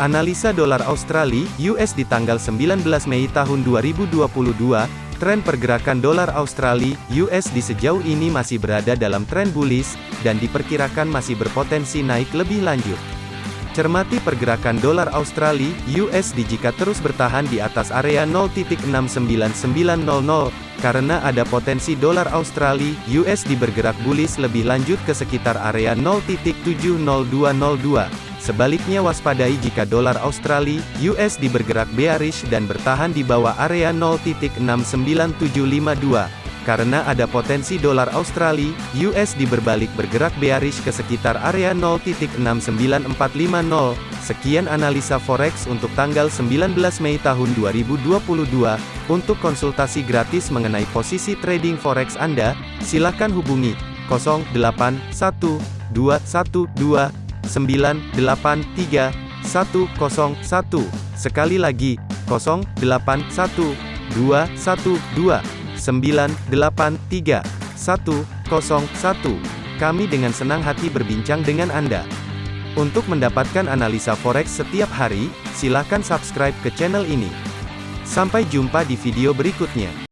Analisa dolar Australia (US) di tanggal 19 Mei tahun 2022, tren pergerakan dolar Australia (US) di sejauh ini masih berada dalam tren bullish dan diperkirakan masih berpotensi naik lebih lanjut. Cermati pergerakan dolar Australia (USD) jika terus bertahan di atas area 0.69900 karena ada potensi dolar Australia (USD) bergerak bullish lebih lanjut ke sekitar area 0.70202. Sebaliknya waspadai jika dolar Australia (USD) bergerak bearish dan bertahan di bawah area 0.69752 karena ada potensi dolar Australia (USD) berbalik bergerak bearish ke sekitar area 0.69450. Sekian analisa forex untuk tanggal 19 Mei tahun 2022. Untuk konsultasi gratis mengenai posisi trading forex Anda, silakan hubungi 081212 983 101. Sekali lagi, 0812 212 983 101. Kami dengan senang hati berbincang dengan Anda. Untuk mendapatkan analisa forex setiap hari, silakan subscribe ke channel ini. Sampai jumpa di video berikutnya.